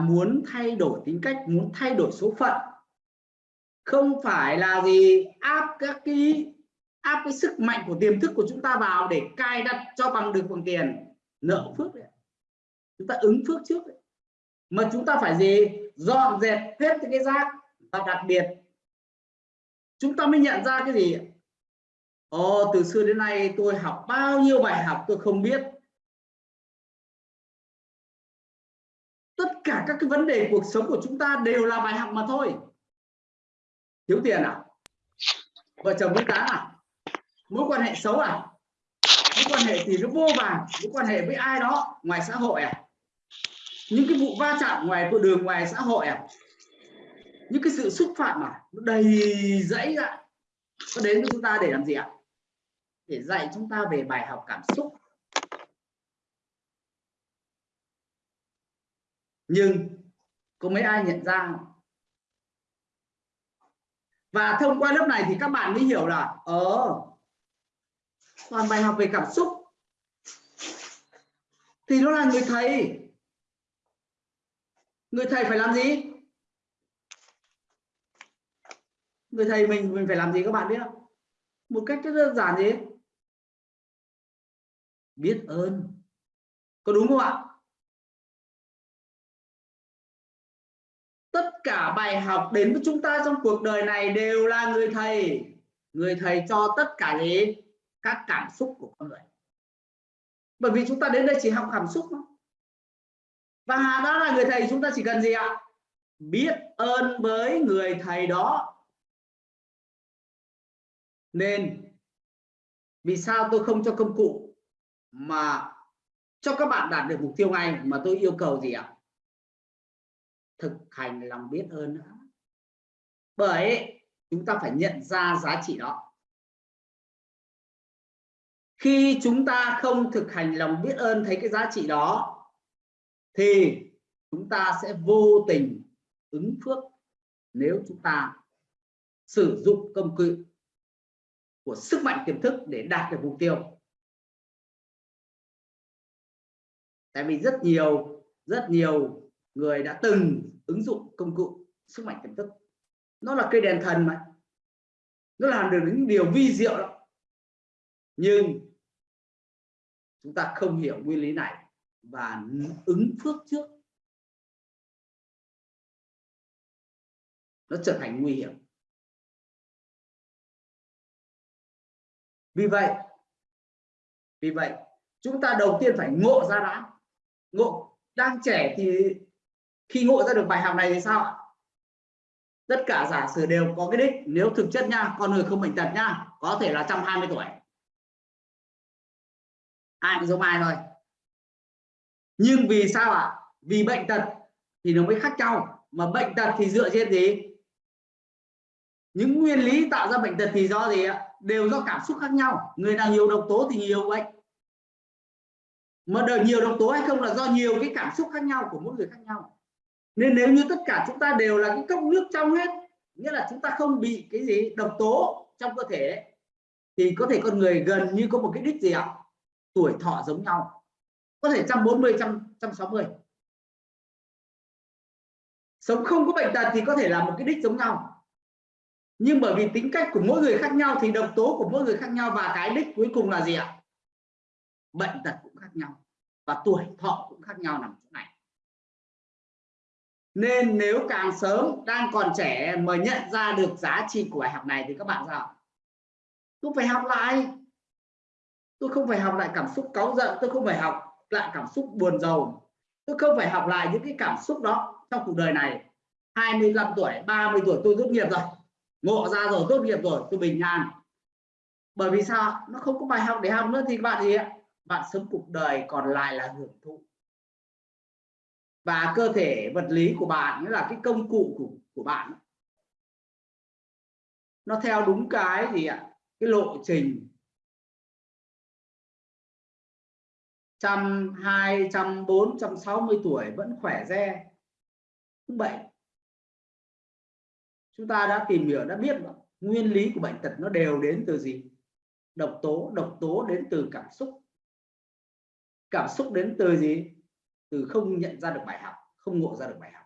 muốn thay đổi tính cách muốn thay đổi số phận không phải là gì áp các cái áp cái sức mạnh của tiềm thức của chúng ta vào để cài đặt cho bằng được bằng tiền nợ phước đấy chúng ta ứng phước trước đấy. mà chúng ta phải gì? Dọn dẹp hết cái rác và đặc biệt chúng ta mới nhận ra cái gì Ồ, từ xưa đến nay tôi học bao nhiêu bài học tôi không biết. Cả các cái vấn đề cuộc sống của chúng ta đều là bài học mà thôi. Thiếu tiền à? Vợ chồng với tán à? Mối quan hệ xấu à? Mối quan hệ thì nó vô vàng mối quan hệ với ai đó? Ngoài xã hội à? Những cái vụ va chạm ngoài con đường, ngoài xã hội à? Những cái sự xúc phạm à? Nó đầy dẫy ra nó đến với chúng ta để làm gì ạ? Để dạy chúng ta về bài học cảm xúc. Nhưng có mấy ai nhận ra và thông qua lớp này thì các bạn mới hiểu là ờ toàn bài học về cảm xúc. Thì nó là người thầy. Người thầy phải làm gì? Người thầy mình mình phải làm gì các bạn biết không? Một cách rất đơn giản gì? Biết ơn. Có đúng không ạ? Cả bài học đến với chúng ta trong cuộc đời này đều là người thầy. Người thầy cho tất cả gì các cảm xúc của con người. Bởi vì chúng ta đến đây chỉ học cảm xúc thôi. Và đó là người thầy, chúng ta chỉ cần gì ạ? Biết ơn với người thầy đó. Nên, vì sao tôi không cho công cụ mà cho các bạn đạt được mục tiêu ngay mà tôi yêu cầu gì ạ? Thực hành lòng biết ơn nữa. Bởi chúng ta phải nhận ra giá trị đó. Khi chúng ta không thực hành lòng biết ơn thấy cái giá trị đó, thì chúng ta sẽ vô tình ứng phước nếu chúng ta sử dụng công cụ của sức mạnh tiềm thức để đạt được mục tiêu. Tại vì rất nhiều rất nhiều người đã từng ứng dụng công cụ sức mạnh tiềm thức. Nó là cây đèn thần mà. Nó làm được những điều vi diệu đó nhưng chúng ta không hiểu nguyên lý này và ứng phước trước. Nó trở thành nguy hiểm. Vì vậy vì vậy, chúng ta đầu tiên phải ngộ ra đã. Ngộ, đang trẻ thì khi ngộ ra được bài học này thì sao ạ? Tất cả giả sử đều có cái đích. Nếu thực chất nha, con người không bệnh tật nha, có thể là 120 tuổi. Ai cũng giống ai thôi. Nhưng vì sao ạ? Vì bệnh tật thì nó mới khác nhau. Mà bệnh tật thì dựa trên gì? Những nguyên lý tạo ra bệnh tật thì do gì ạ? Đều do cảm xúc khác nhau. Người nào nhiều độc tố thì nhiều bệnh. Mà đời nhiều độc tố hay không là do nhiều cái cảm xúc khác nhau của mỗi người khác nhau nên nếu như tất cả chúng ta đều là cái cốc nước trong hết, nghĩa là chúng ta không bị cái gì độc tố trong cơ thể thì có thể con người gần như có một cái đích gì ạ? Tuổi thọ giống nhau. Có thể 140 160 sống không có bệnh tật thì có thể là một cái đích giống nhau. Nhưng bởi vì tính cách của mỗi người khác nhau thì độc tố của mỗi người khác nhau và cái đích cuối cùng là gì ạ? Bệnh tật cũng khác nhau và tuổi thọ cũng khác nhau nằm chỗ này nên nếu càng sớm đang còn trẻ mà nhận ra được giá trị của bài học này thì các bạn sao? Tôi phải học lại. Tôi không phải học lại cảm xúc cáu giận, tôi không phải học lại cảm xúc buồn rầu. Tôi không phải học lại những cái cảm xúc đó trong cuộc đời này. 25 tuổi 30 tuổi tôi tốt nghiệp rồi. Ngộ ra rồi, tốt nghiệp rồi, tôi bình an. Bởi vì sao? Nó không có bài học để học nữa thì bạn gì bạn sống cuộc đời còn lại là hưởng thụ và cơ thể vật lý của bạn là cái công cụ của, của bạn. Nó theo đúng cái gì ạ? Cái lộ trình. Trăm hai trăm bốn trăm sáu mươi tuổi vẫn khỏe re. Không bệnh. Chúng ta đã tìm hiểu đã biết nguyên lý của bệnh tật nó đều đến từ gì? Độc tố. Độc tố đến từ cảm xúc. Cảm xúc đến từ gì? Từ không nhận ra được bài học không ngộ ra được bài học.